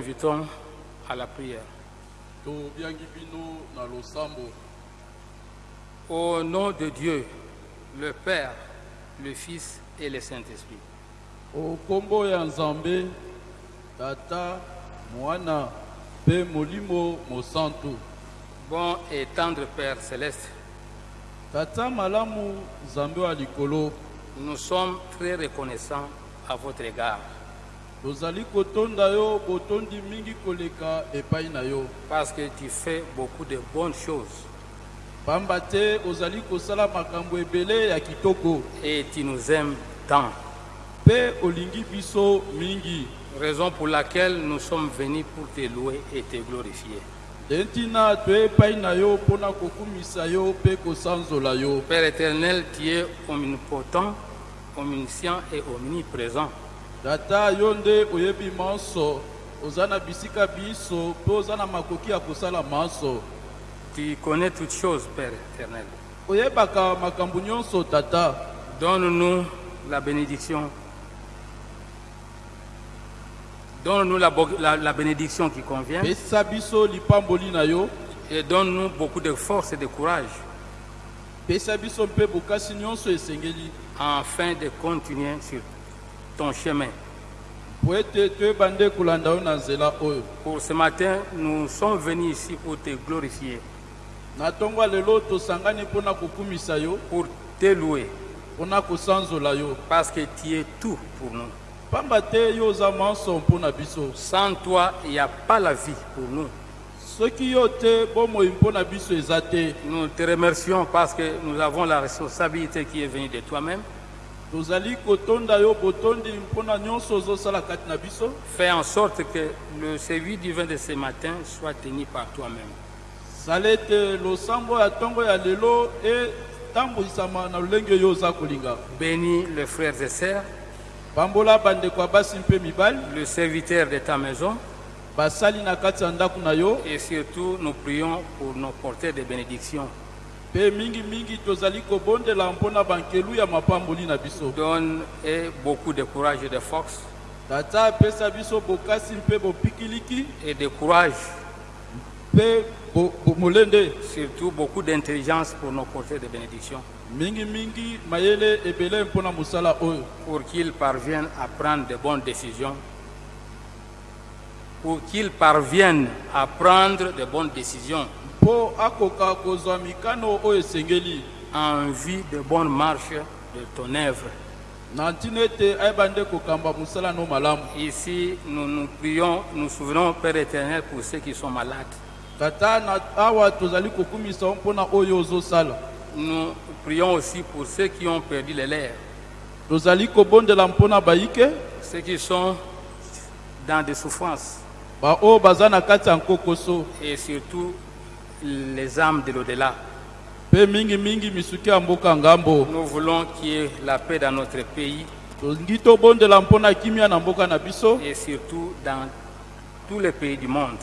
invitons à la prière. Au nom de Dieu, le Père, le Fils et le Saint-Esprit. ya nzambe tata mwana mpe molimo mosantu Bon et tendre Père céleste, tata malamu nzambe nous sommes très reconnaissants à votre égard tozali kotonda yo botondi mingi koleka epai na yo parce que tu fais beaucoup de bonnes choses pamba te ozali kosala makambo ebele ya kitoko et tu nous aimes tant. mpe olingi biso mingi Raison pour laquelle nous sommes venus pour te louer et te glorifier. nde ntina toye epai na yo mpo na kokumisa yo mpe kosanzola yo Père éternel, tu es omnipotent, omniscient et omniprésent. Tata yo nde oyebi manso oza na bisika biso mpe oza na makoki ya kosala manso. Tu connais toutes choses, Père éternel. oyebaka makambo nyonso tata. Donne-nous la bénédiction. Donne-nous la, la- la bénédiction qui convient. Et donne-nous beaucoup de force et de courage. Afin de continuer sur ton chemin. Pour ce matin, nous sommes venus ici pour te glorifier, pour te louer, parce que tu es tout pour nous. Sans toi, il n'y a pas la vie pour nous. Nous te remercions parce que nous avons la responsabilité qui est venue de toi-même. Fais en sorte que le service divin de ce matin soit tenu par toi-même. kolinga. Bénis les frères et sœurs, le serviteur de ta maison. Et surtout nous prions pour nos porteurs de bénédiction. Mpe mingimingi tozali kobondela mpo na bankelu ya mapamboli na biso. Donne et beaucoup de courage et de force tata apesa biso bokasi mpe bopikiliki. et de courage, mpe molende. Surtout beaucoup d'intelligence pour nos porteurs de bénédiction, mingimingi mayele ebele mpo na mosala oyo. Pour qu'ils parviennent à prendre de bonnes décisions, pour qu'ils parviennent à prendre de bonnes décisions mpo akoka kozwa mikano oyo esengeli. En vue de bonnes marches de ton œuvre. Ici, nous nous prions, nous souvenons, Père éternel, pour ceux qui sont malades. Nous prions aussi pour ceux qui ont perdu les lèvres, ceux qui sont dans des souffrances. Et surtout les âmes de l'au-delà. mpe mingimingi misuki ya mboka ngambo. Nous voulons qu'il y ait la paix dans notre pays. Tolingi tobondela mpo na kimia na mboka na biso. Et surtout dans tous les pays du monde.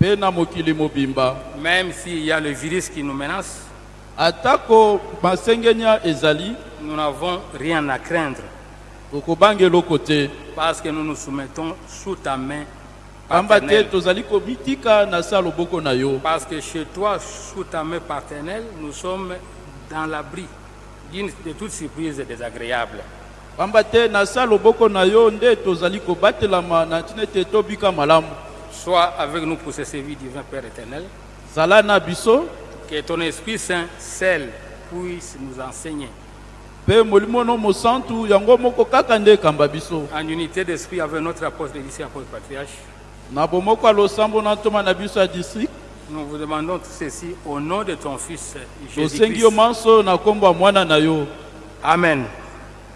mpe na mokili mobimba. Même s'il y a le virus qui nous menace, atako masengenya ezali nous n'avons rien à craindre. tokobanga eloko te parce que nous nous soumettons sous ta main paternelle. Parce que chez toi, sous ta main paternelle, nous sommes dans l'abri de toute surprise désagréable. Sois avec nous pour ce service divin, Père éternel. Que ton Esprit Saint, seul, puisse nous enseigner en unité d'esprit avec notre apôtre ici, apôtre patriarche. Nous vous demandons tout ceci au nom de ton Fils Jésus-Christ. Amen.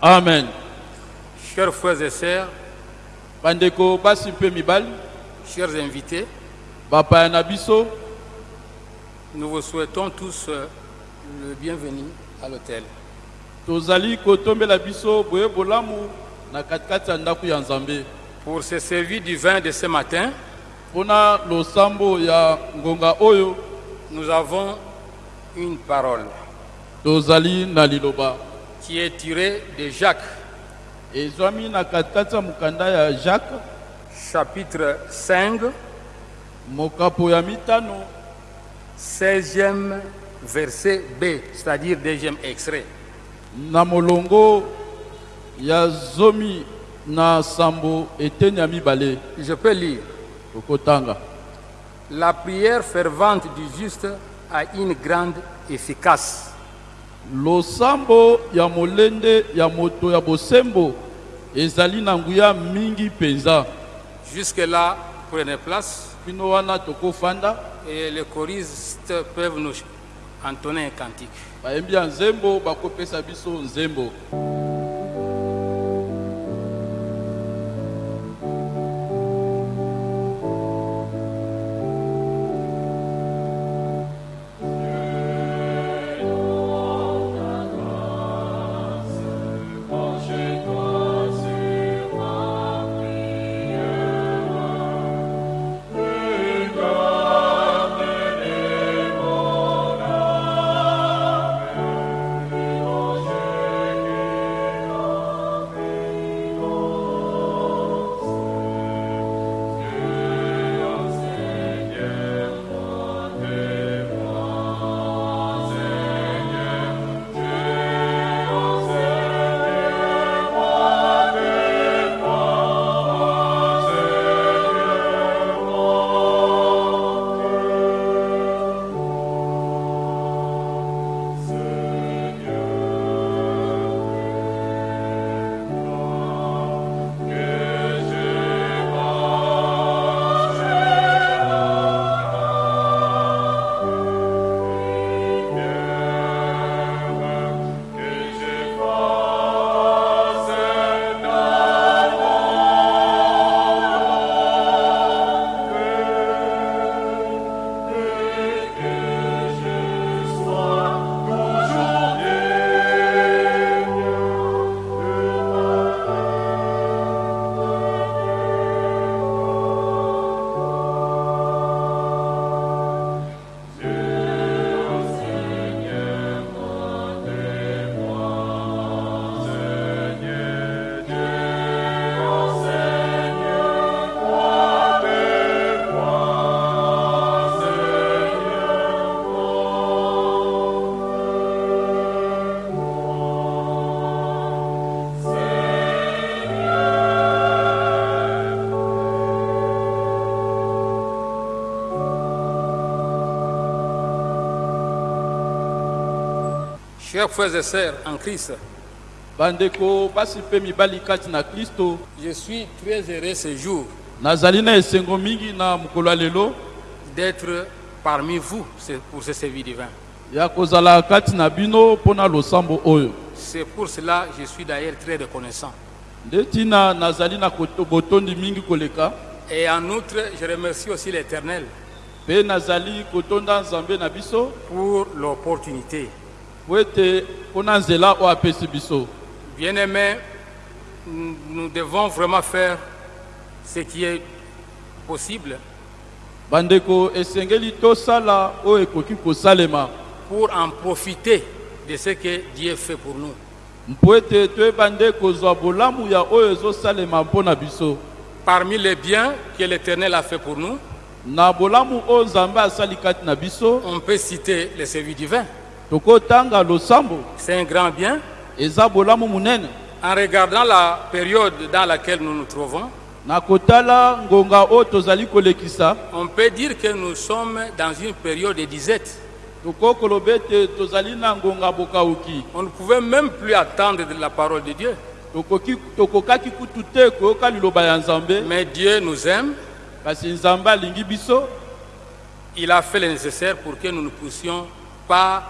amen Chers frères et sœurs, chers invités, nous vous souhaitons tous euh, le bienvenu à l'hôtel. tozali kotombela biso boye bolamu na katikati ya ndako ya nzambe Pour ce service divin de ce matin, nous avons une parole qui est tirée de Jacques, jacques chapitre 5, mokapo ya mitano. 16e verset B, c'est-à-dire deuxième extrait. na molongo ya zomi na sambo eteni ya mibale Je peux lire. okotanga La prière fervente du juste a une grande efficace. losambo ya molende ya moto ya bosembo ezali na nguya mingi mpenza Jusque-là, prenez place bino wana tokofanda et les choristes peuvent nous entonner un cantique. bayembi ya nzembo bakopesa biso nzembo Chers frères et sœurs en Christ, je suis très heureux ce jour d'être parmi vous pour ce service divin. C'est pour cela que je suis d'ailleurs très reconnaissant. Et en outre, je remercie aussi l'Éternel pour l'opportunité. Bien-aimés, nous devons vraiment faire ce qui est possible pour en profiter de ce que Dieu fait pour nous. Parmi les biens que l'Éternel a fait pour nous, on peut citer le service divin. C'est un grand bien. En regardant la période dans laquelle nous nous trouvons, on peut dire que nous sommes dans une période de disette. On ne pouvait même plus attendre de la parole de Dieu. Mais Dieu nous aime. Il a fait le nécessaire pour que nous ne puissions pas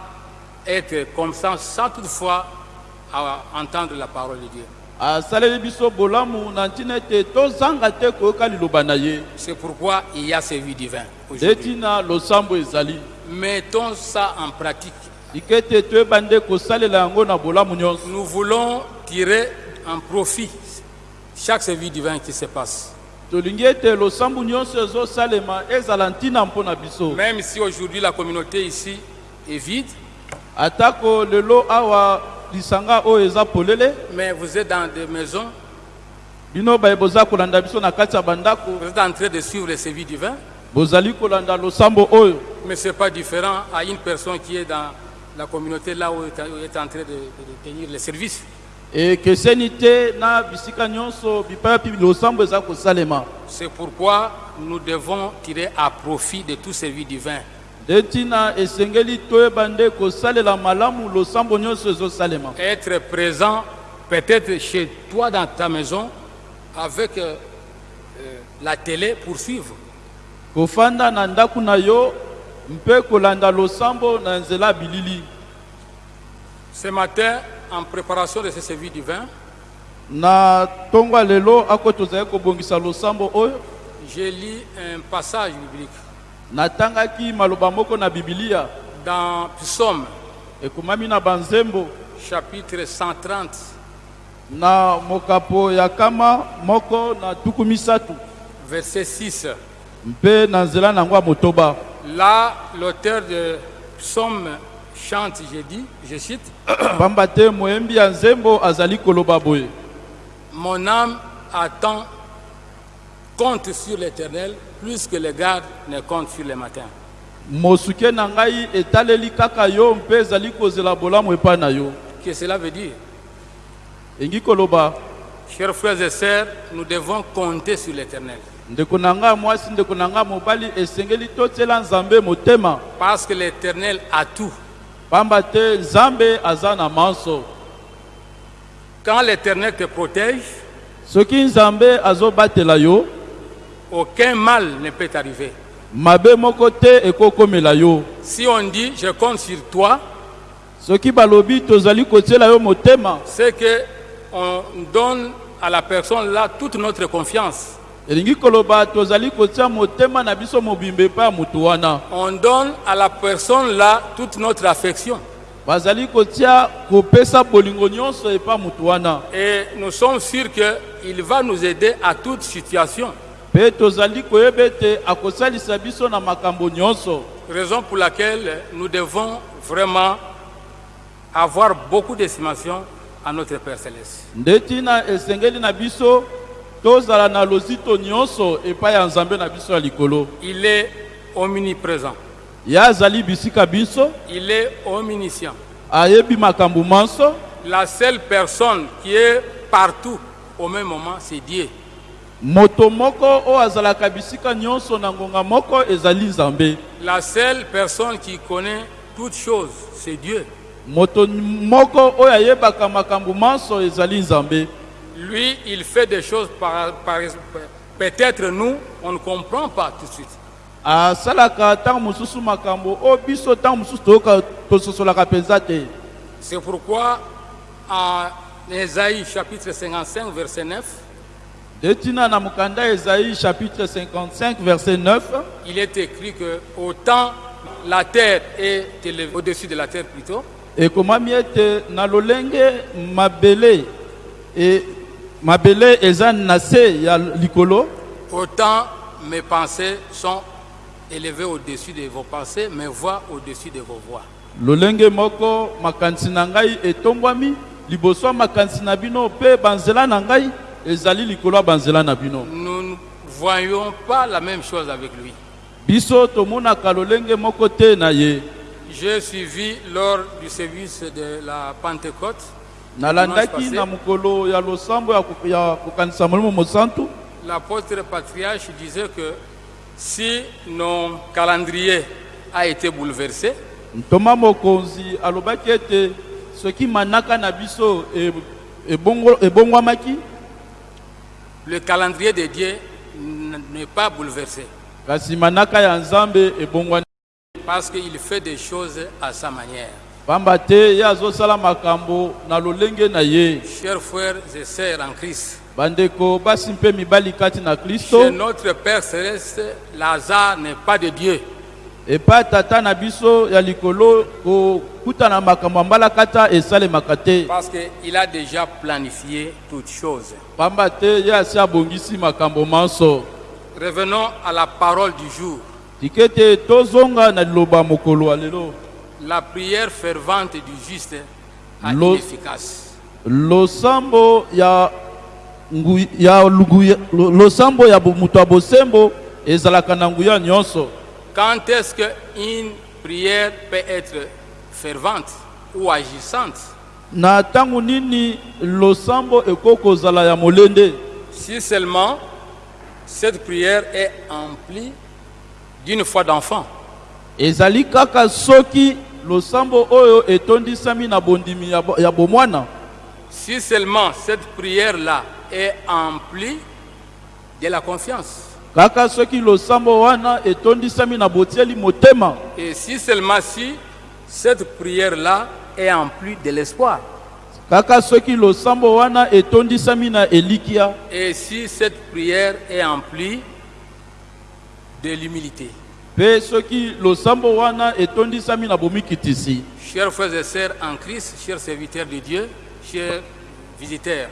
être comme ça sans toutefois à entendre la parole de Dieu. C'est pourquoi il y a ntina losambo ezali Mettons ça en pratique. Nous voulons tirer un profit chaque service divin qui se passe. Même si aujourd'hui la communauté ici est vide, atako lelo awa lisanga oyo eza polele. Mais vous êtes dans des maisons, bino baye boza kolanda biso na kati ya bandako. Vous êtes en train de suivre le service divin, bozali kolanda losambo oyo. Mais ce n'est pas différent à une personne qui est dans la communauté là où est en train de, de- tenir le service. ekeseni te na bisika nyonso bipai mpi losambo eza kosalema. C'est pourquoi nous devons tirer à profit de tout service divin. Nde ntina esengeli toyeba nde kosalela malamu losambo nyonso ezosalema. Être présent peut-être chez toi dans ta maison avec euh, euh, la télé pour suivre. kofanda na ndako na yo mpe kolanda losambo na nzela ya bilili. Ce matin, en préparation de ce service divin, na ntongo ya lelo ako tozali kobongisa losambo oyo? j'ai lu un passage biblique natangaki maloba moko na bibilia. Dans Psaume ekomami na banzembo. chapitre 130, na mokapo ya nkama moko na tuku misato verset 6. mpe na nzela na yango ya motoba. Là, l'auteur de Psaume chante, j'ai dit, je cite, pamba te moyembi ya nzembo azali koloba boye. Mon âme attend, compte sur l'éternel, plus que les gardes ne comptent sur les matins. mosuke na ngai etaleli kaka yo mpe ezali kozela bolamu epai na yo Que cela veut dire? Engi koloba Chers frères et sœurs, nous devons compter sur l'éternel. ndeko na ngai mwasi ndeko na ngai mobali esengeli totiela nzambe motema Parce que l'éternel a tout. pamba te nzambe aza na manso Quand l'éternel te protège, soki nzambe azobatela yo aucun mal ne peut t'arriver. mabe moko te ekokomela yo Si on dit je compte sur toi, soki balobi tozali kotiela yo motema c'est que on donne à la personne là toute notre confiance. elingi koloba tozali kotia motema na biso mobimba epai ya wana On donne à la personne là toute notre affection. bazali kotia kopesa bolingo nyonso epai ya wana Et nous sommes sûrs qu'il va nous aider à toute situation. Mpe tozali koyeba ete akosalisa biso na makambo nyonso Raison pour laquelle nous devons vraiment avoir beaucoup d'estimation à notre Père Céleste. nde ntina esengeli na biso tozala na lozito nyonso epai ya nzambe na biso ya likolo Il est omniprésent. ye azali bisika biso Il est omniscient. ayebi makambo manso La seule personne qui est partout au même moment, c'est Dieu. Moto moko oyo azalaka bisika nyonso na ngonga moko ezali nzambe La seule personne qui connaît toutes choses, c'est Dieu. moto moko oyo ayebaka makambo manso ezali nzambe Lui, il fait des choses par, par- peut-être nous, on ne comprend pas tout de suite. asalaka ntango mosusu makambo oyo biso ntango mosusu tososolaka mpenza te C'est pourquoi en Ésaïe chapitre 55 verset 9, nde ntina na mokanda ezaïe chapitre 55 verset 9 il est écrit que autant la terre est élevée au-dessus de la terre plutôt, ekomami ete na lolenge mabele. E mabele eza na se ya likolo. Autant mes pensées sont élevées au-dessus de vos pensées, mes voix au-dessus de vos voix. lolenge moko makanisi na ngai etombwami liboso na bino mpe banzela na ngai Nous ne voyons pas la même chose avec lui. J'ai suivi lors du service de la Pentecôte. L'apôtre patriarche disait que si nos calendriers a été bouleversé, ete soki manaka na biso e- ebongwamaki le calendrier de Dieu n'est pas bouleversé parce qu'il fait des choses à sa manière. Chers frères et sœurs en Christ, chez notre Père céleste, Lazare n'est pas de Dieu. Epai tata na biso ya likolo kokutana makambo ya mbalakata esalemaka te Parce qu'il a déjà planifié toutes choses. pamba te ye asi abongisi makambo manso Revenons à la parole du jour. tika ete tozonga na liloba mokolo ya lelo La prière fervente du juste est Lo- inefficace. losambo ya ya losambo ya moto ya bosembo ezalaka na nguya nyonso Quand est-ce qu'une prière peut être fervente ou agissante? Na ntango nini losambo ekoki kozala ya molende? Si seulement cette prière est emplie d'une foi d'enfant. ezali kaka soki losambo oyo etondisami na bondimi ya bo- ya bomwana Si seulement cette prière-là est emplie de la confiance. Kaka soki losambo wana etondisami na botieli motema Et si seulement si cette prière-là est emplie de l'espoir. kaka soki losambo wana etondisami na elikia Et si cette prière est emplie de l'humilité. mpe soki losambo wana etondisami na bomikitisi Chers frères et sœurs en Christ, chers serviteurs de Dieu, chers visiteurs,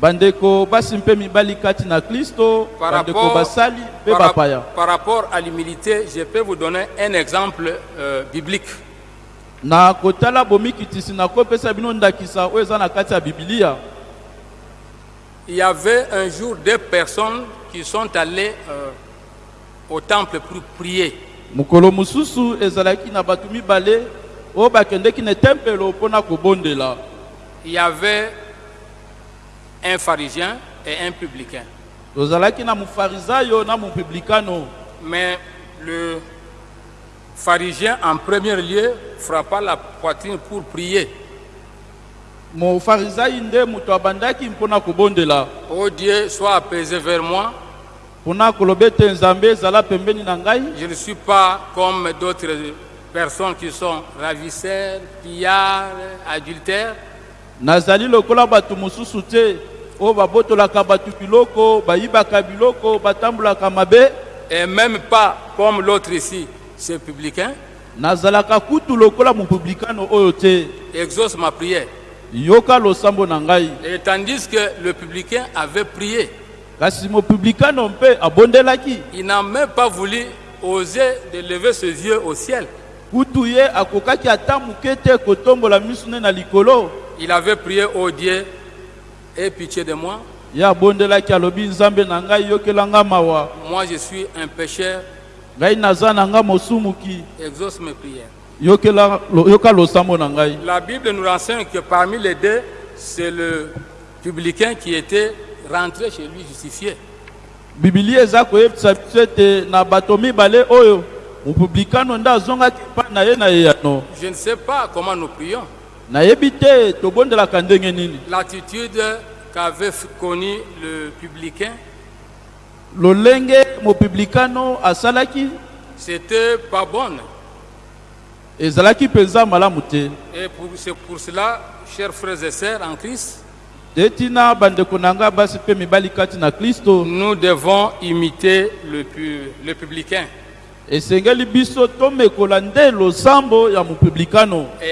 bandeko basi mpe mibali kati na kristo par bandeko rapport, basali mpe bapaya par rapport à l'humilité, je peux vous donner un exemple euh, biblique. na kotala bomikitisi nakopesa bino ndakisa oyo eza na kati ya bibilia Il y avait un jour deux personnes qui sont allées euh, au temple pour prier. mokolo mosusu ezalaki na bato mibale oyo bakendeki na tempelo mpona kobondela Il y avait un pharisien et un publicain. Mais le pharisien, en premier lieu, frappa la poitrine pour prier. Oh Dieu, sois apaisé vers moi. Je ne suis pas comme d'autres personnes qui sont ravisseurs, pillards, adultères. Oyo babotolaka bato biloko bayibaka biloko batambolaka mabe Et même pas comme l'autre ici, ce publicain. nazalaka kutu lokola mopublikano oyo te Exauce ma prière. yoka losambo na ngai Et tandis que le publicain avait prié, kasi mopublikano mpe abondelaki il n'a même pas voulu oser de lever ses yeux au ciel. kutu ye akokaki ata moke te kotombola miso ne na likolo Il avait prié au Dieu, aie pitié de moi. ye abondelaki alobi nzambe na ngai yokelanga mawa Moi, je suis un pécheur. ngai naza na nga mosumuki Exauce mes prières. yokela yoka losambo na ngai La Bible nous renseigne que parmi les deux, c'est le publicain qui était rentré chez lui justifié. bibilia eza koyebisa biso ete na bato mibale oyo mopublikano nde azongaki epai na ye na eyano Je ne sais pas comment nous prions. L'attitude qu'avait connue le publicain, lolenge mopublikano asalaki? C'était pas bonne. ezalaki mpenza malamu te. Et pour- c'est pour cela, chers frères et sœurs en Christ, te tina bandeko na ngai basi mpe mibali kati na kristo. nous devons imiter le, le publicain. Et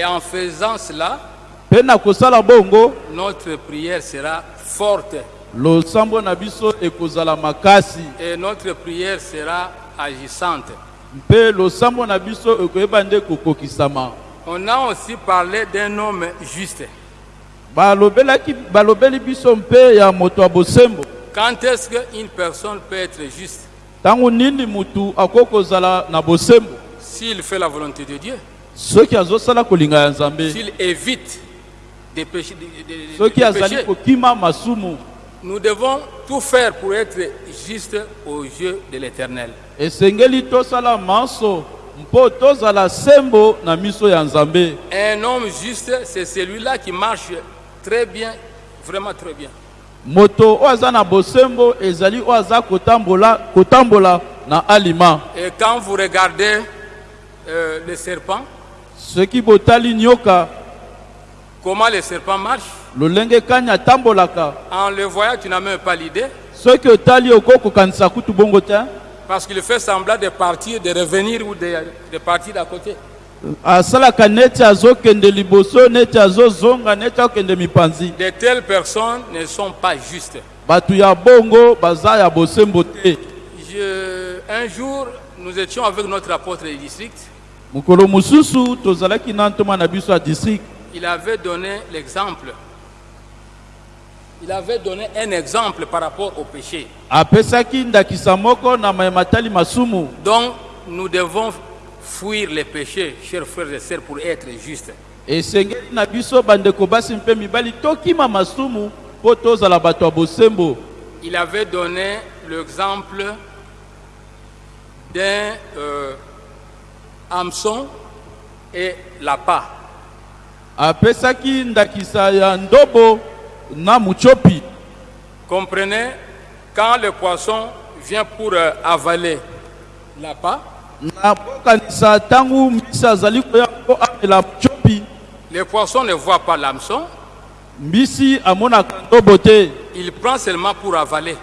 en faisant cela, notre prière sera forte. losambo na biso ekozala makasi. Et notre prière sera agissante. mpe losambo na biso ekoyeba nde kokokisama. On a aussi parlé d'un homme juste. balobelaki balobeli biso mpe ya moto ya bosembo. Quand est-ce qu'une personne peut être juste? S'il fait la volonté de Dieu, s'il évite des péchés, des- des- péchés. nous devons tout faire pour être juste aux yeux de l'Éternel. Un homme juste, c'est celui-là qui marche très bien, vraiment très bien. Moto oyo aza na bosembo ezali oyo aza kotambola, kotambola na alima. Et quand vous regardez euh, le serpent, soki botali nyoka comment le serpent marche, lolenge kani atambolaka? En le voyant, tu n'as même pas l'idée, soki otali okoki kokanisa kutu bongo te parce qu'il fait semblant de partir, de revenir ou de, de partir d'à côté. Asalaka neti azokende liboso neti azozonga neti akokende mipanzi De telles personnes ne sont pas justes. bato ya bongo baza ya bosembo te un jour, nous étions avec notre apôtre du district. mokolo mosusu tozalaki na ntoma na biso ya district Il avait donné l'exemple Il avait donné un exemple par rapport au péché. apesaki ndakisa moko na mayematali masumu Donc, nous devons fuir les péchés, chers frères et sœurs, pour être justes. esengeli na biso bandeko basi mpe mibali tokima masumu mpo tozala bato ya bosembo Il avait donné l'exemple d'un euh, hameçon et l'appât. apesaki ndakisa ya ndobo na mutsopi Comprenez, quand le poisson vient pour euh, avaler l'appât, na kokanisa ntango mbisi azali koya mpo amela mutsopi le poisson ne voit pas l'hameçon, il prend seulement pour avaler.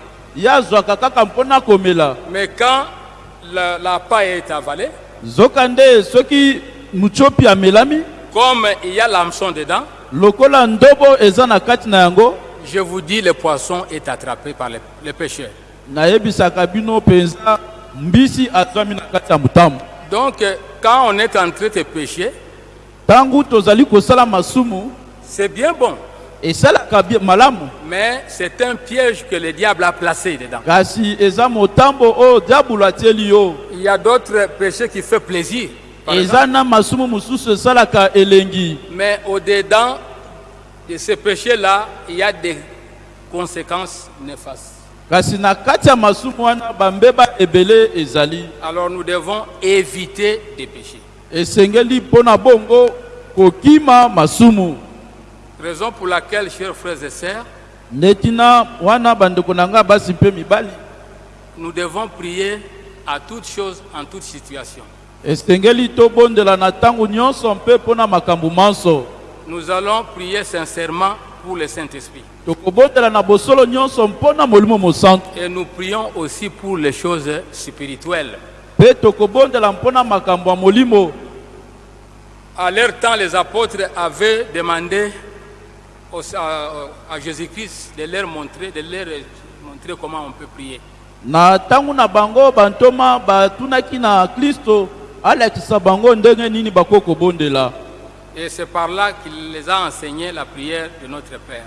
Mais quand la- l'appât est avalé, zoka nde soki mutsopi amelami. comme il y a l'hameçon dedans, je vous dis, le poisson est attrapé par les, les pêcheurs. Donc, euh, quand on est en train de pécher, c'est bien bon, bi- malamu mais c'est un piège que le diable a placé dedans. Il y a d'autres péchés qui font plaisir. mais au-dedans de ces péchés-là, il y a des conséquences néfastes. Alors nous devons éviter des péchés. Raison pour laquelle, chers frères et sœurs, nous devons prier à toutes choses, en makambo manso. Nous allons prier sincèrement pour le Saint-Esprit. Et nous prions aussi pour les choses spirituelles. À leur temps, les apôtres avaient demandé à, Jésus-Christ de leur montrer, de leur montrer comment on peut prier. na ntango na bango bantoma batunaki na kristo alakisa bango ndenge nini bakoki kobondela Et c'est par là qu'il les a enseigné la prière de notre Père.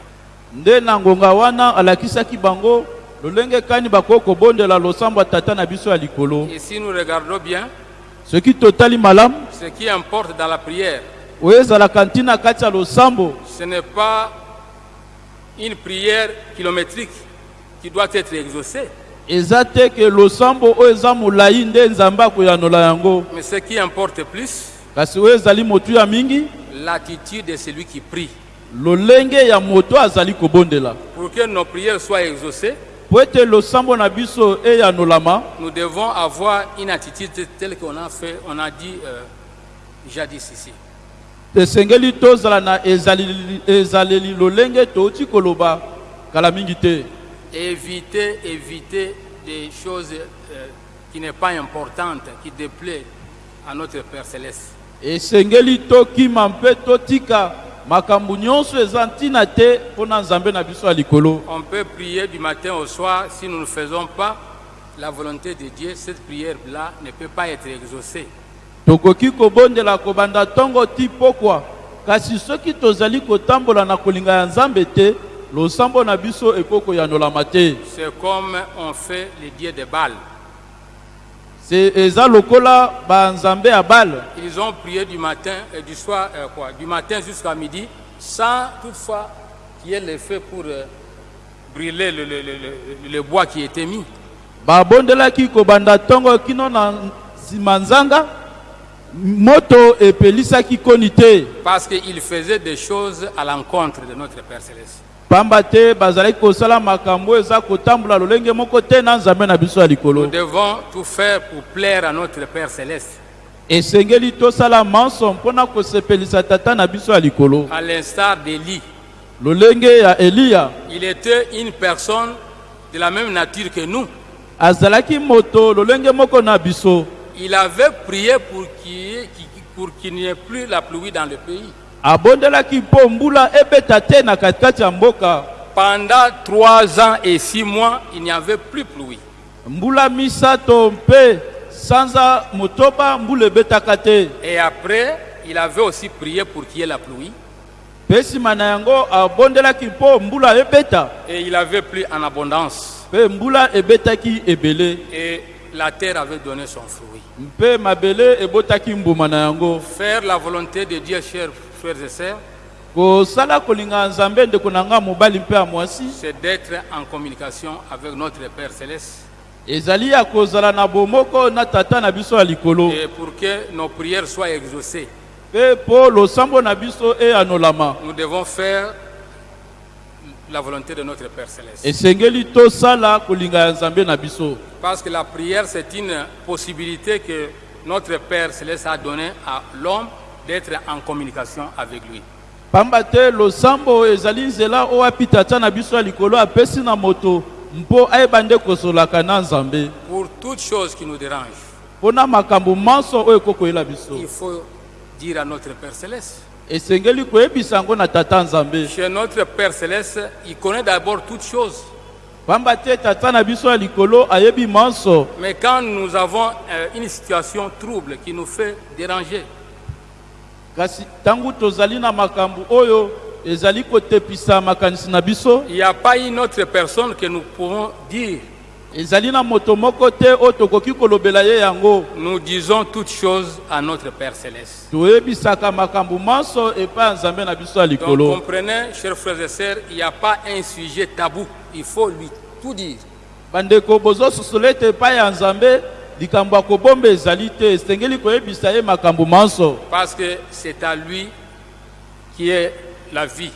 Nde na ngonga wana alakisaki bango lolenge kani bakoki kobondela losambo ya tata na biso ya likolo. Et si nous regardons bien, soki totali malamu ce qui importe dans la prière, oyo ezalaka ntina kati ya losambo ce n'est pas une prière kilométrique qui doit être exaucée, eza te ke losambo oyo eza molai nde nzambe akoyanola yango. Mais ce qui importe plus, kasi oyo ezali motuya mingi l'attitude de celui qui prie. Lolenge ya moto azali kobondela Pour que nos prières soient exaucées, po ete losambo na biso eyanolama nous devons avoir une attitude telle qu'on a fait, on a dit euh, jadis ici. tesengeli tozala na ezaleli, lolenge touti koloba kala mingi te Éviter, éviter des choses euh, qui n'est pas importantes, qui déplaît à notre Père céleste. esengeli tokima mpe totika makambo nyonso eza ntina te mpo na nzambe na biso ya likolo On peut prier du matin au soir, si nous ne faisons pas la volonté de Dieu, cette prière-là ne peut pas être exaucée. tokoki kobondela kobanda ntongo ti pokwa kasi soki tozali kotambola na kolinga ya nzambe te losambo na biso ekoki koyanolama te C'est comme on fait les dieux de Baal. Se- eza lokola banzambe ya bale Ils ont prié du matin et du soir, euh, quoi, du matin jusqu'à midi, sans toutefois qu'il y ait le feu pour euh, brûler le, le- le- le- bois qui était mis. Parce qu'ils faisaient des choses à l'encontre de notre Père Céleste. Pamba te bazalaki kosala makambo eza kotambola lolenge moko te na nzambe na biso ya Nous likolo devons tout faire pour plaire à notre Père Céleste. esengeli tosala manso mpona kosepelisa tata na biso ya likolo À l'instar d'Élie, lolenge ya eliya il était une personne de la même nature que nous. azalaki moto lolenge moko na biso Il avait prié pour qu'il y ait- pour qu'il n'y ait plus la pluie dans le pays. Abondelaki mpo mbula ebeta te na katikati ya mboka Pendant trois ans et six mois, il n'y avait plus pluie. mbula misato mpe sanza motoba mbula ebetaka te Et après, il avait aussi prié pour qu'il y ait la pluie. mpe nsima na yango abondelaki mpo mbula ebeta et il avait plu en abondance mpe mbula ebetaki ebele et la terre avait donné son fruit. mpe mabele ebotaki mbuma na yango Faire la volonté de Dieu, chers frères et sœurs, c'est d'être en communication avec notre Père céleste. Et pour que nos prières soient exaucées, eyanolama nous devons faire la volonté de notre Père céleste. Parce que la prière, c'est une possibilité que notre Père céleste a donnée à l'homme d'être en communication avec lui. pamba te losambo ezali nzela oyo api tata na biso ya likolo apesi na moto mpo ayeba nde kosolaka na nzambe Pour toute chose qui nous dérange, mpo na makambo manso oyo ekokoyela biso il faut dire à notre Père céleste. esengeli koyebisa yango na tata nzambe Chez notre Père céleste, il connaît d'abord toutes choses. pamba te tata na biso ya likolo ayebi manso Mais quand nous avons euh, une situation trouble qui nous fait déranger, kasi ntango tozali na makambo oyo ezali kotepisa makanisi na biso il n'y a pas une autre personne que nous pouvons dire. ezali na moto moko te oyo tokoki kolobela ye yango Nous disons toutes choses à notre Père céleste. toyebisaka makambo manso epai ya nzambe na biso ya Donc likolo comprenez, chers frères et sœurs, il n'y a pas un sujet tabou. Il faut lui tout dire. bandeko bozososola ete epai ya nzambe likambo ya kobomba ezali te esengeli koyebisa ye makambo manso Parce que c'est à lui qui est la vie.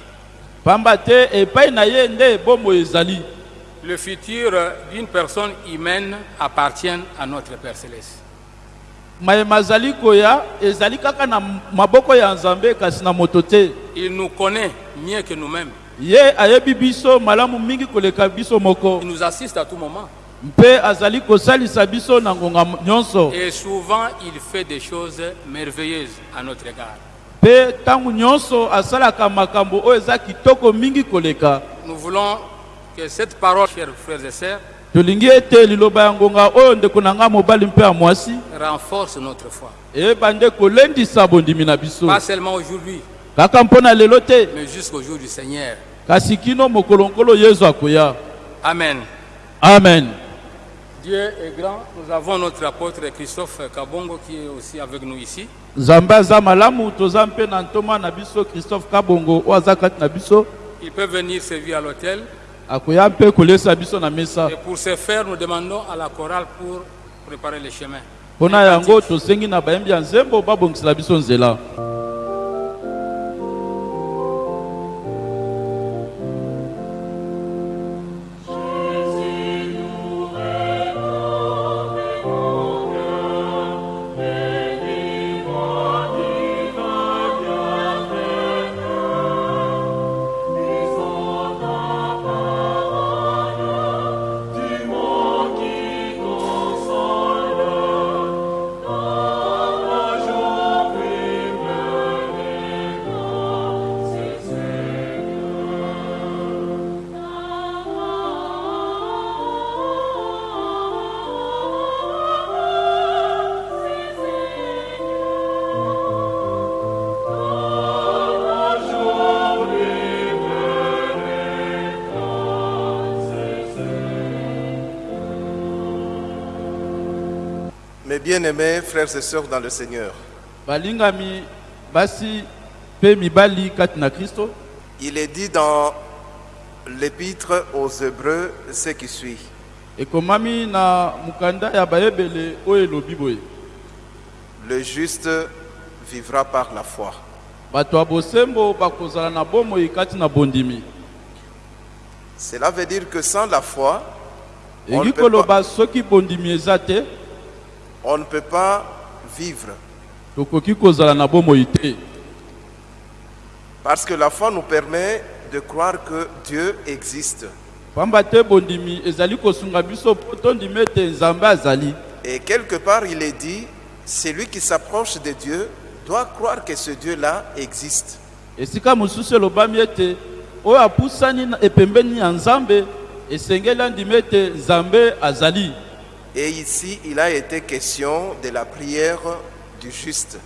pamba te epai na ye nde ebombo ezali Le futur d'une personne humaine appartient à notre Père céleste. mayema azali koya ezali kaka na maboko ya nzambe kasi na moto te Il nous connaît mieux que nous-mêmes. ye ayebi biso malamu mingi koleka biso moko Il nous assiste à tout moment. Et souvent, il fait des choses merveilleuses à notre égard. Nous voulons que cette parole, chers frères et sœurs, renforce notre foi. Pas seulement aujourd'hui, mais jusqu'au jour du Seigneur. Amen. amen Dieu est grand. Nous avons notre apôtre Christophe Kabongo qui est aussi avec nous ici. nzambe aza malamu toza mpe na ntoma na biso christophe kabongo kati na biso Il peut venir servir à l'hôtel. akoya mpe kolesa biso na mesa Et pour ce faire, nous demandons à la chorale pour préparer les chemins. Frères et sœurs dans le Seigneur, il est dit dans l'épître aux Hébreux ce qui suit. Le juste vivra par la foi. Cela veut dire que sans la foi, On ne peut koloba soki bondimi eza te on ne peut pas vivre. Parce que la foi nous permet de croire que Dieu existe. Et quelque part, il est dit, celui qui s'approche de Dieu doit croire que ce Dieu-là existe. Et ici, il a été question de la prière du juste.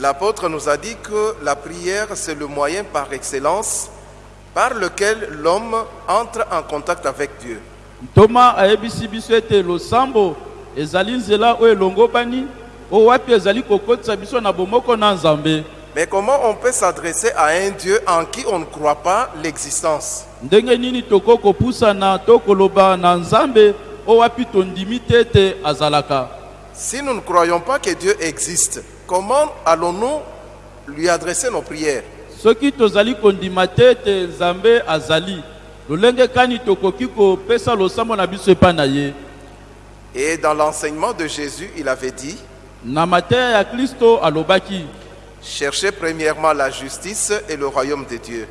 L'apôtre nous a dit que la prière, c'est le moyen par excellence par lequel l'homme entre en contact avec Dieu. Mais comment on peut s'adresser à un Dieu en qui on ne croit pas l'existence? Si nous ne croyons pas que Dieu existe, comment allons-nous lui adresser nos prières? Et dans l'enseignement de Jésus, il avait dit, cherchez premièrement la justice et le royaume de Dieu,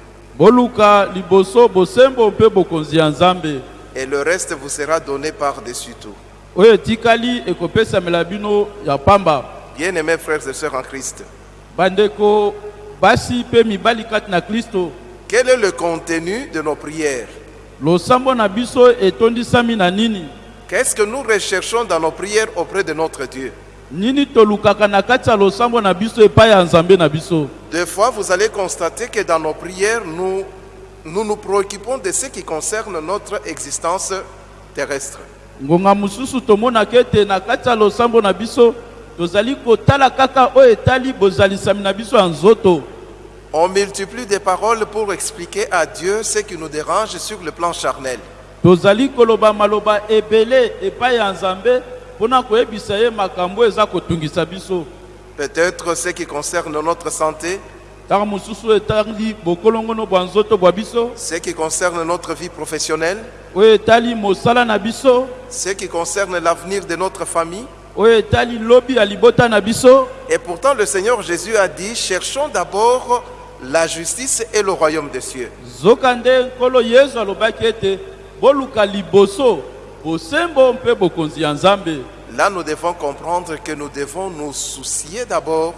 et le reste vous sera donné par-dessus tout. Bien-aimés frères et sœurs en Christ, quel est le contenu de nos prières? Qu'est-ce que nous recherchons dans nos prières auprès de notre Dieu? Nini tolukaka na kati ya losambo na epai ya nzambe Des fois, vous allez constater que dans nos prières, nous nous, nous préoccupons de ce qui concerne notre existence terrestre. ngonga mosusu tomonaka ete na kati ya losambo na biso tozali kotala kaka oyo etali bozalisami na biso ya nzoto On multiplie des paroles pour expliquer à Dieu ce qui nous dérange sur le plan charnel. Peut-être ce qui concerne notre santé, ce qui concerne notre vie professionnelle, ce qui concerne l'avenir de notre famille. Et pourtant, le Seigneur Jésus a dit, cherchons d'abord la justice et le royaume des cieux. Là, nous devons comprendre que nous devons nous soucier d'abord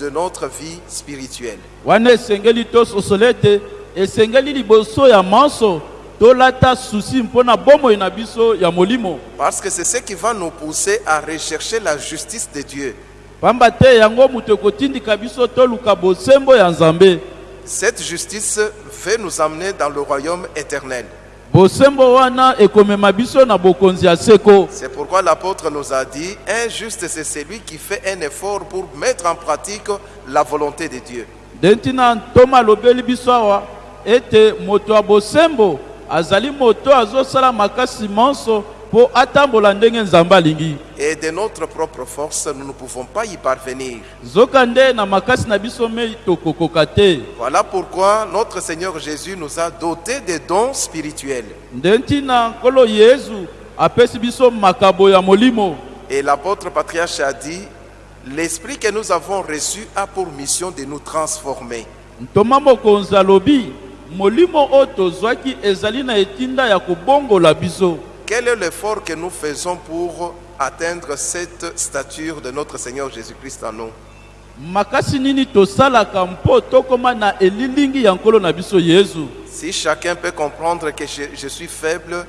de notre vie spirituelle. Parce que c'est ce qui va nous pousser à rechercher la justice de Dieu. Cette justice veut nous amener dans le royaume éternel. C'est pourquoi l'apôtre nous a dit, un juste, c'est celui qui fait un effort pour mettre en pratique la volonté de Dieu. ete moto ya bosembo azali moto azosala makasi manso Et de notre propre force, nous ne pouvons pas y parvenir. Voilà pourquoi notre Seigneur Jésus nous a dotés de dons spirituels. Et l'apôtre patriarche a dit, l'esprit que nous avons reçu a pour mission de nous transformer. Quel est l'effort que nous faisons pour atteindre cette stature de notre Seigneur Jésus-Christ en nous? Makasi nini tosalaka mpo tokóma na elilingi ya nkolo na biso yesu? Si chacun peut comprendre que je, je suis faible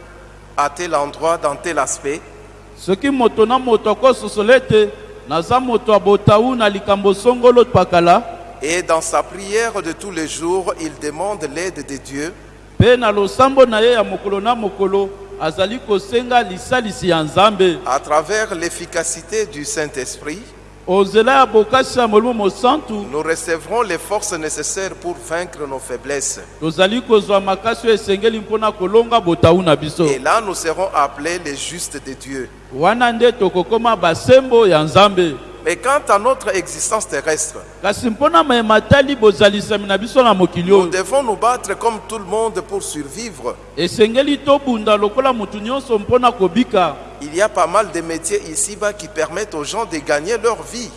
à tel endroit, dans tel aspect, soki moto na moto akososola ete naza moto ya botawu na likambo songolo pakala? et dans sa prière de tous les jours, il demande l'aide de Dieu, mpe na losambo na ye ya mokolo na mokolo azali kosenga lisalisi ya nzambe à travers l'efficacité du Saint-Esprit, onzela ya bokasi ya molimo mosantu nous recevrons les forces nécessaires pour vaincre nos faiblesses. tozali kozwa makasi oyo esengeli mpona kolonga botawu na biso Et là, nous serons appelés les justes de Dieu. Mais quant à notre existence terrestre, nous devons nous battre comme tout le monde pour survivre. Il y a pas mal de métiers ici-bas qui permettent aux gens de gagner leur vie.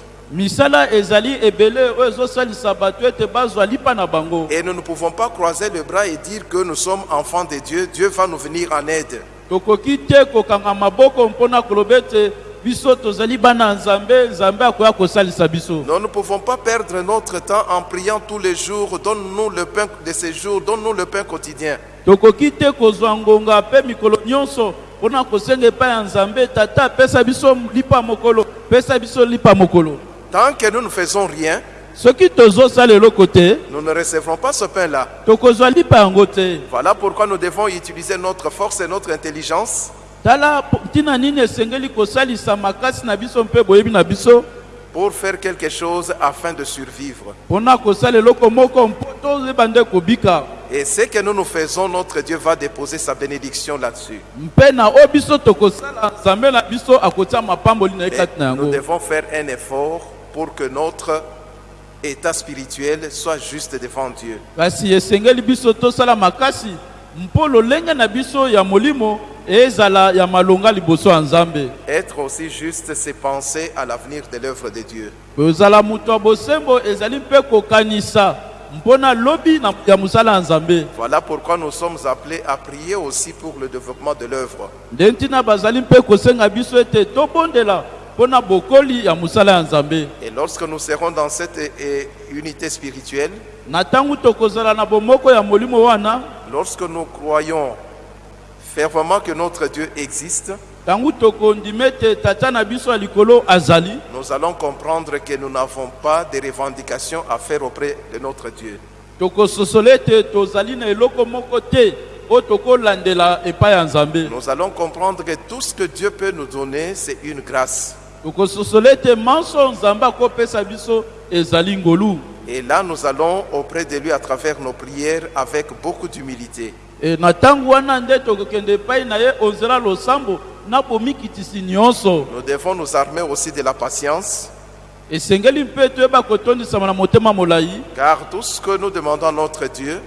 Et nous ne pouvons pas croiser les bras et dire que nous sommes enfants de Dieu. Dieu va nous venir en aide. Tokoki te kokanga maboko mpona koloba ete biso tozali bana nzambe nzambe akoya kosalisa biso. Nous ne pouvons pas perdre notre temps en priant tous les jours. Donne-nous le pain de ces jours, donne-nous le pain quotidien. tokoki te kozwa ngonga mpe mikolo nyonso mpona kosenga epai ya nzambe. Tata apesa biso lipa mokolo. Pesa biso lipa mokolo. Tant que nous ne faisons rien, soki tozosala eloko te nous ne recevrons pas ce pain-là. tokozwa lipa yango te Voilà pourquoi nous devons utiliser notre force et notre intelligence tala po- ntina nini esengeli kosalisa makasi na biso mpe boyebi na biso? Pour faire quelque chose afin de survivre. Et ce que nous nous faisons, notre Dieu va déposer sa bénédiction là-dessus. nous devons faire un effort pour que notre état spirituel soit juste devant Dieu. kasi esengeli biso tosala makasi mpo lolenge na biso ya molimo ezala ya malonga liboso ya nzambe Être aussi juste, c'est penser à l'avenir de l'œuvre de Dieu. kozala moto ya bosembo ezali mpe kokanisa mpona lobi na- ya mosala ya nzambe Voilà pourquoi nous sommes appelés à prier aussi pour le développement de l'œuvre. nde ntina bazali mpe kosenga biso ete tobondela Et lorsque nous serons dans cette eh, eh, unité spirituelle, lorsque nous croyons fervement que notre Dieu existe, nous allons comprendre que nous n'avons pas de revendications à faire auprès de notre Dieu. Nous allons comprendre que tout ce que Dieu peut nous donner, c'est une grâce. Et là, nous allons auprès de lui à travers nos prières avec beaucoup d'humilité. Nous devons nous armer aussi de la patience, car tout ce que nous demandons à notre Dieu,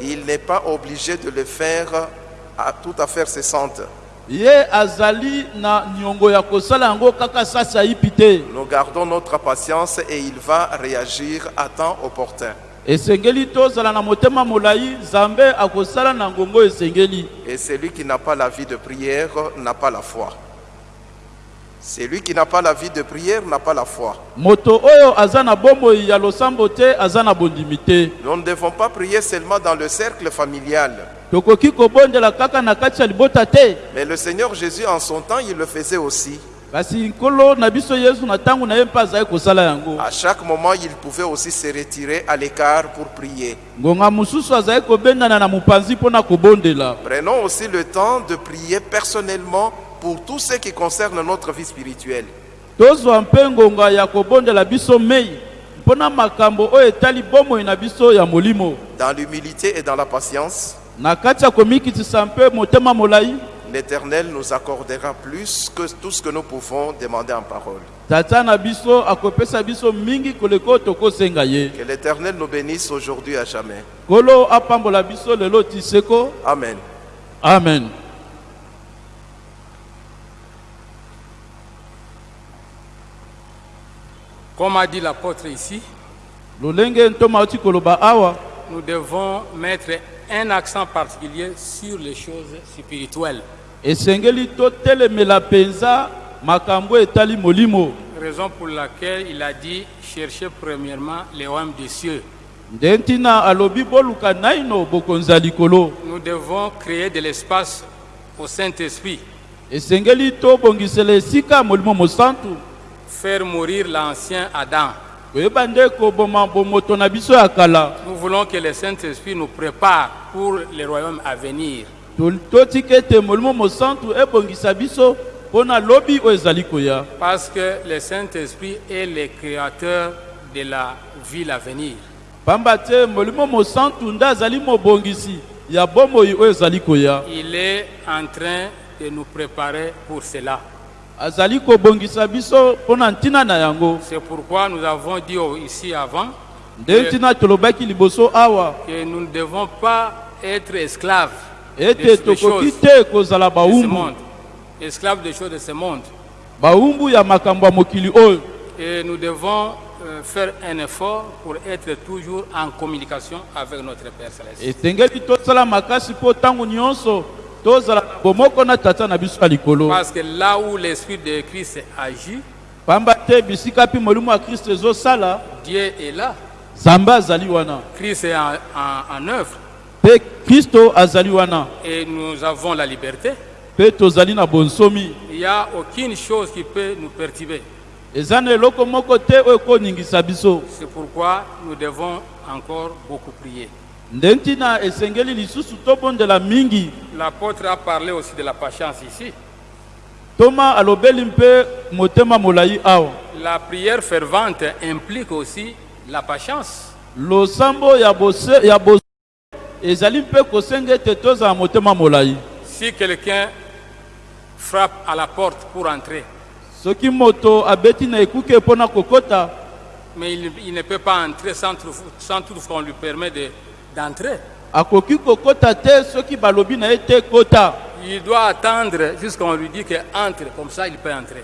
il n'est pas obligé de le faire à tout à fait cessante. Ye azali na niongo ya kosala yango kaka sasi ayipi te Nous gardons notre patience et il va réagir à temps opportun. esengeli tozala na motema molai nzambe akosala na ngongo esengeli Et celui qui n'a pas la vie de prière n'a pas la foi. Celui qui n'a pas la vie de prière n'a pas la foi. moto oyo aza na bomoi ya losambo te aza na bondimi te Nous ne devons pas prier seulement dans le cercle familial. Mais le Seigneur Jésus, en son temps, il le faisait aussi. À chaque moment, il pouvait aussi se retirer à l'écart pour prier. Prenons aussi le temps de prier personnellement pour tout ce qui concerne notre vie spirituelle. Dans l'humilité et dans la patience, l'Éternel nous accordera plus que tout ce que nous pouvons demander en parole. Que l'Éternel nous bénisse aujourd'hui à jamais. Amen. amen Comme a dit l'apôtre ici, nous devons mettre un accent particulier sur les choses spirituelles. Raison pour laquelle il a dit cherchez premièrement les royaumes des cieux. Nous devons créer de l'espace au Saint-Esprit, faire mourir l'ancien Adam. Nous voulons que le Saint-Esprit nous prépare pour les royaumes à venir. Parce que le Saint-Esprit est le créateur de la ville à venir. Il est en train de nous préparer pour cela. Azali kobongisa biso mpo na ntina na yango C'est pourquoi nous avons dit ici avant nde ntina tolobaki liboso awa que nous ne devons pas être esclaves de, ete tokoki choses te kozala de ce bawumbu monde. Esclaves des choses de ce monde. bawumbu ya makambo ya mokili oyo Et nous devons euh, faire un effort pour être toujours en communication avec notre Père Céleste. esengeli tosala makasi mpo ntango nyonso Parce que là où l'Esprit de Christ agit, Dieu est là. Christ est en, en- en œuvre. et nous avons la liberté. Il n'y a aucune chose qui peut nous perturber. C'est pourquoi nous devons encore beaucoup prier. L'apôtre a parlé aussi de la patience ici. La prière fervente implique aussi la patience. Si quelqu'un frappe à la porte pour entrer, mais il, il ne peut pas entrer sans, sans toutefois on lui permet de- d'entrer, il doit attendre jusqu'à on lui dit que entre, comme ça il peut entrer.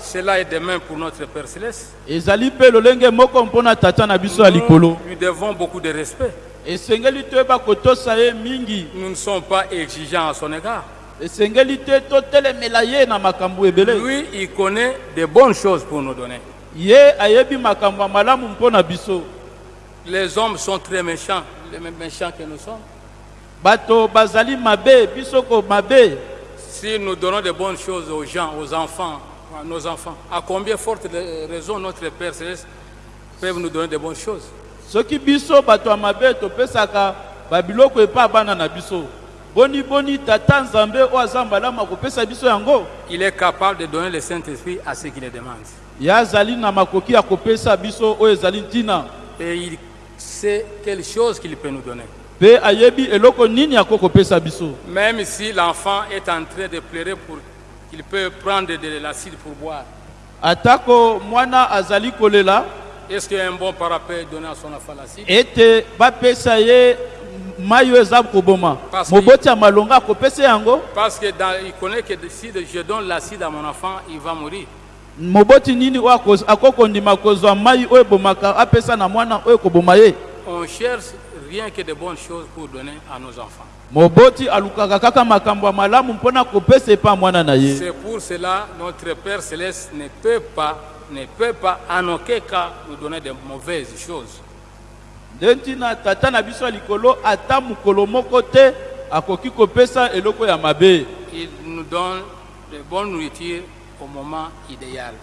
Cela est de même pour notre Père Céleste. Nous lui devons beaucoup de respect. Nous ne sommes pas exigeants à son égard. Lui, il connaît de bonnes choses pour nous donner. Ye ayebi makambo ya malamu mpo na biso. Les hommes sont très méchants, les mêmes méchants que nous sommes. bato bazali mabe biso ko mabe. Si nous donnons de bonnes choses aux gens, aux enfants, à nos enfants, à combien forte raison notre Père Céleste peut nous donner de bonnes choses? Soki biso bato ya mabe topesaka babiloko epa ya bana na biso. Boni boni tata nzambe oyo aza malamu akopesa biso yango. Il est capable de donner le Saint-Esprit à ceux qui le demandent. Et il sait quelle chose qu'il peut nous donner. Même si l'enfant est en train de pleurer pour qu'il peut prendre de l'acide pour boire, atako mwana azali kolela est-ce qu'un bon parent peut donner à son enfant l'acide? ete bapesa ye mai oyo eza koboma. Parce que- moboti ya malonga akopesa yango. Parce que dans- il connaît que si je donne l'acide à mon enfant, il va mourir. Moboti nini oyo ako- akoki kondima kozwa mai oyo ebomaka apesa na mwana oyo koboma ye On cherche rien que de bonnes choses pour donner à nos enfants. moboti alukaka kaka makambo ya malamu mpona kopesa epa mwana na ye C'est pour cela notre Père céleste ne peut pas, ne peut pas en aucun cas nous donner de mauvaises choses. nde ntina tata na biso ya likolo ata mokolo moko te akoki kopesa eloko ya mabe Il nous donne de bonnes nourritures au moment idéal.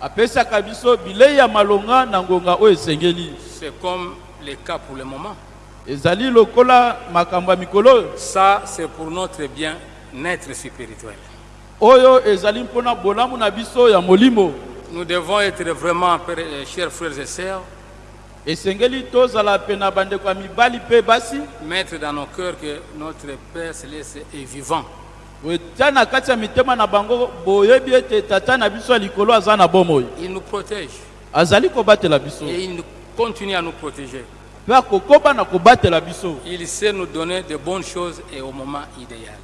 apesaka biso bilei ya malonga na ngonga oyo esengeli C'est comme le cas pour le moment. ezali lokola makambo ya mikolo oyo Ça, c'est pour notre bien-être spirituel. oyo ezali mpona bolamu na biso ya molimo Nous devons être vraiment, euh, chers frères et sœurs, esengeli tozala pe na bandeko ya mibali mpe basi mettre dans nos cœurs que notre Père céleste est vivant. Tia na kati ya mitema na bango boyebi ete tata na biso ya likolo aza na bomoi. Il nous protège. Azali kobatela biso. Et il continue à nous protéger. mpe akokoba na kobatela biso. Il sait nous donner de bonnes choses et au moment idéal.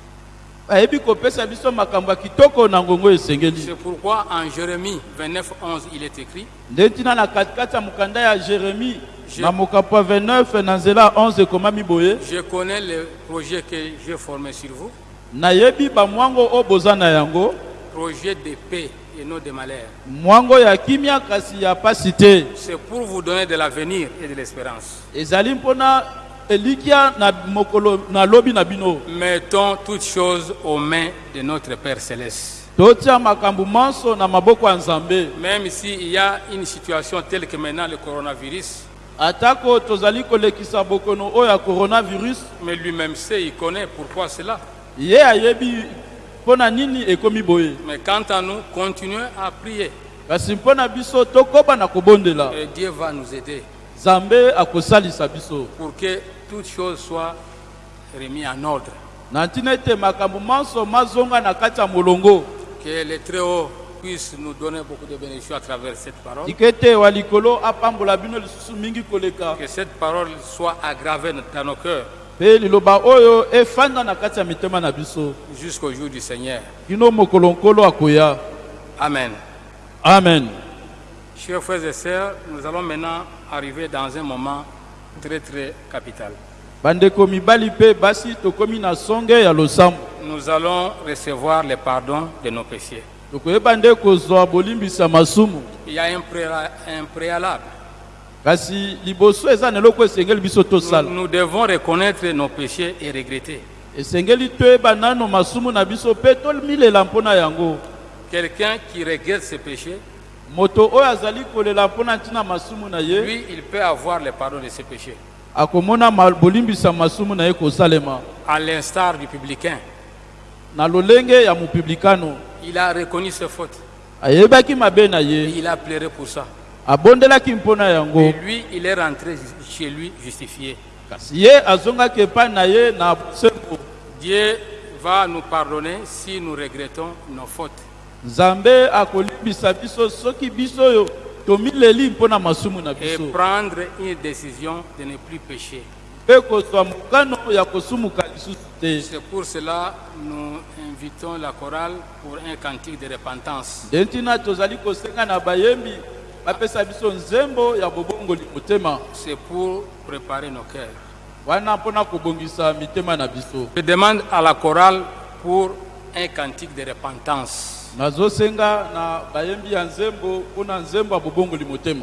ayebi kopesa biso makambo ya kitoko na ngongo oyo esengeli. C'est pourquoi en Jérémie 29, 11, il est écrit nde ntina na katikati ya mokanda ya jeremi Je- na mokapo ya 29 na nzela ya 11 ekomami boye. Je connais le projet que j'ai formé sur vous, nayebi bamwango oyo boza na yango projet de paix et non de malheur. mwango ya kimia kasi ya pasi te C'est pour vous donner de l'avenir et de l'espérance. ezali mpona elikya na mokolo na lobi na bino Mettons toutes choses aux mains de notre Père céleste. totia makambo manso na maboko ya nzambe Même s'il y a une situation telle que maintenant le coronavirus, atako tozali kolekisa bokono oyo ya coronavirus mais lui-même sait, il connaît pourquoi cela. Ye ayebi mpo na nini ekomi boye? Mais quant à nous, continuons à prier. Kasi mpo na biso tokoba na kobondela. Et Dieu va nous aider. Nzambe akosalisa biso. Pour que toutes choses soient remises en ordre. na ntina ete makambo manso mazonga na kati ya molongo. Que le Très-Haut puisse nous donner beaucoup de bénédictions à travers cette parole. tika ete wa likolo apambola bino lisusu mingi koleka. Que cette parole soit aggravée dans nos cœurs biso jusqu'au jour du Seigneur. Amen. amen Chers frères et sœurs, nous allons maintenant arriver dans un moment très très capital. Nous allons recevoir le pardon de nos péchés. Il y a un préalable. Nous, devons reconnaître nos péchés et regretter. Quelqu'un qui regrette ses péchés, lui, il peut avoir le pardon de ses péchés. À l'instar du publicain, il a reconnu ses fautes. Et il a pleuré pour ça. Et lui, il est rentré chez lui justifié. Dieu va nous pardonner si nous regrettons nos fautes. et prendre une décision de ne plus pécher. C'est pour cela nous invitons la chorale pour un cantique de repentance. Bapesa biso nzembo ya bobongoli motema C'est pour préparer nos cœurs. wana mpona kobongisa mitema na biso Je demande à la chorale pour un cantique de repentance. nazosenga na bayembi ya nzembo mpona nzembo ya bobongoli motema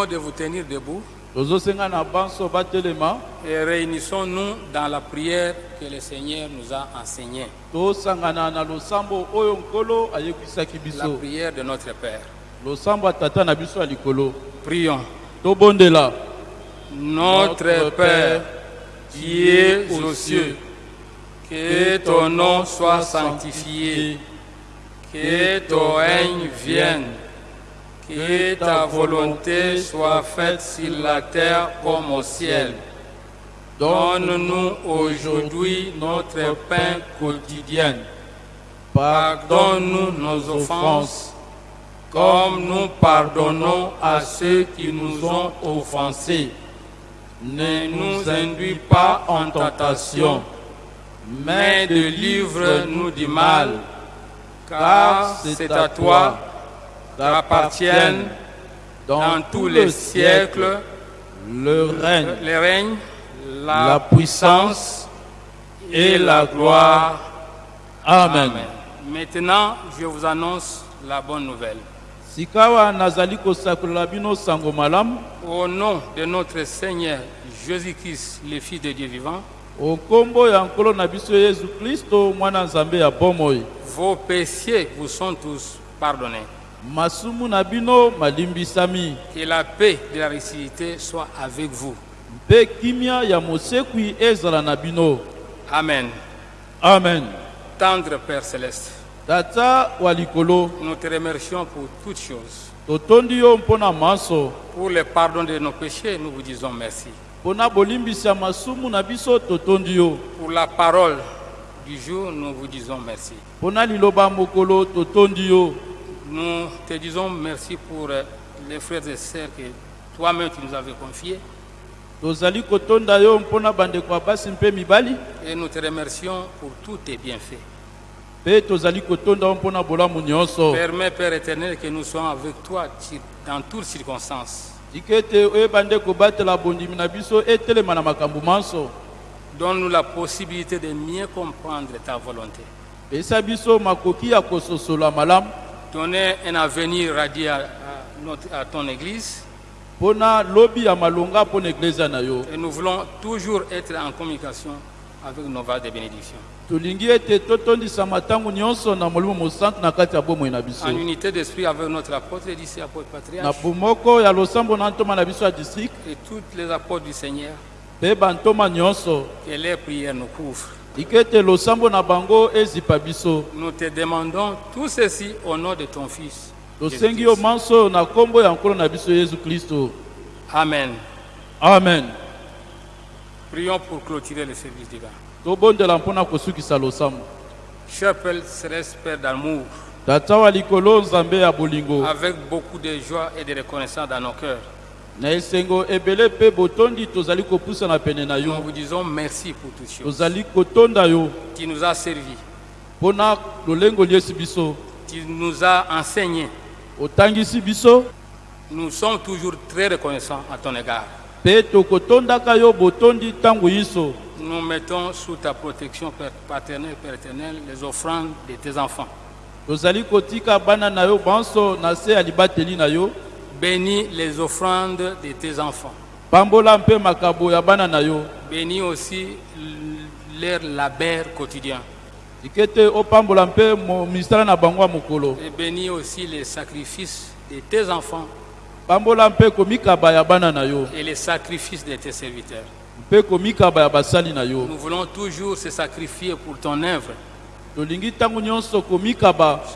prions de vous tenir debout et réunissons-nous dans la prière que le Seigneur nous a enseignée. La prière de notre Père. Prions. Notre Père, qui es aux cieux, que ton nom soit sanctifié, que ton règne vienne, que ta volonté soit faite sur la terre comme au ciel. Donne-nous aujourd'hui notre pain quotidien. Pardonne-nous nos offenses, comme nous pardonnons à ceux qui nous ont offensés. Ne nous induis pas en tentation, mais délivre-nous du mal, car c'est à toi qu'appartiennent dans tous les siècles. le règne. Le règne, la, La puissance et la gloire. amen. Maintenant, je vous annonce la bonne nouvelle. Au nom de notre Seigneur Jésus-Christ, le Fils de Dieu vivant, vos péchés vous sont tous pardonnés. Masumu na bino malimbisami Que la paix de la réciprocité soit avec vous. mpe kimia ya mosekwi ezala na bino Amen. amen Tendre Père céleste, tata wa likolo nous te remercions pour toutes choses. totondi yo mpo na manso Pour le pardon de nos péchés, nous vous disons merci. mpo na bolimbisi ya masumu na biso totondi yo Pour la parole du jour, nous vous disons merci. Nous te disons merci pour euh, les frères et sœurs que toi-même tu nous avais confiés. Et nous te remercions pour tous tes bienfaits. Permets, Père éternel, que nous soyons avec toi dans toutes circonstances. Donne-nous la possibilité de mieux comprendre ta volonté. Donner un avenir radieux à, à notre- à ton Église. Mpo na lobi ya malonga mpo na eglezia na yo Et nous voulons toujours être en communication avec nos vases de bénédiction. tolingi ete totondisama ntango nyonso na molimo mosantu na kati ya bomoi na biso. En unité d'esprit avec notre apôtre et apôtre na patriarche bomoko ya losambo na ntoma na biso ya district. Et tous les apôtres du Seigneur, mpe bantoma nyonso. Que les prières nous couvrent. Nous te demandons tout ceci au nom de ton Fils. Amen. amen. Prions pour clôturer le service divin. Père Céleste, Père d'amour, avec beaucoup de joie et de reconnaissance dans nos cœurs, na esengo ebele mpe botondi tozali kopusana pene na nous yo vous disons merci pour toutes choses. tozali kotonda yo Tu nous as servi, mpona lolengo liesi biso tu nous as enseigné. otangisi biso Nous sommes toujours très reconnaissants à ton égard. mpe tokotondaka yo botondi ntango nyonso Nous mettons sous ta protection père- paternelle, les offrandes de tes enfants. tozali kotika bana na yo banso na se ya libateli na yo Bénis les offrandes de tes enfants. pambola mpe makabo ya bana na yo Bénis aussi leur labeur quotidien. ike te opambola mpe mo- misala na bango ya mokolo Et bénis aussi les sacrifices de tes enfants pambola mpe komikaba ya bana na yo et les sacrifices de tes serviteurs. mpe komikaba ya basali na yo Nous voulons toujours se sacrifier pour ton œuvre. C'est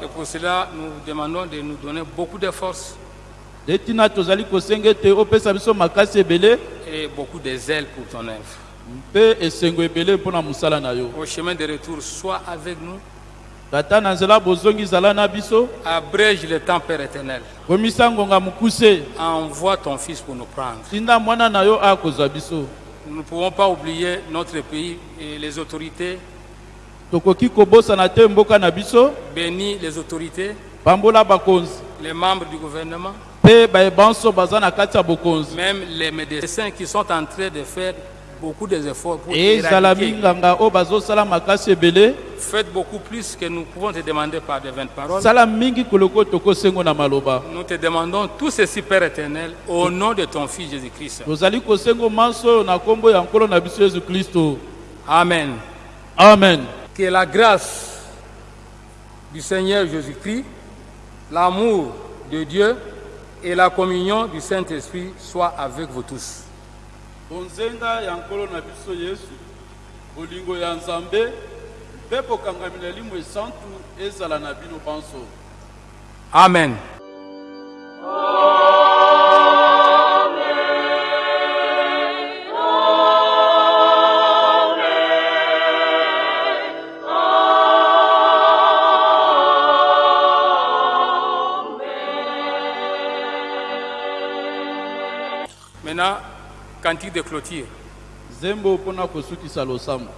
pour cela que nous demandons de nous donner beaucoup de force et beaucoup de zèle pour ton œuvre. Au chemin de retour, sois avec nous. Abrège le temps, Père éternel. Envoie ton Fils pour nous prendre. Nous ne pouvons pas oublier notre pays et les autorités. Bénis les autorités, les membres du gouvernement, même les médecins qui sont en train de faire beaucoup d'efforts pour éradiquer. Faites beaucoup plus que nous pouvons te demander par des vaines paroles. Nous te demandons tout ceci, Père éternel, au nom de ton Fils Jésus-Christ. Amen. amen Que la grâce du Seigneur Jésus-Christ, l'amour de Dieu et la communion du Saint-Esprit soient avec vous tous. bonzenga ya nkolo na biso yesu bolingo ya nzambe mpe kokangami na limu esantu ezala na bino banso Amen. Cantique de clôture. zembo mpona kosukisa losambo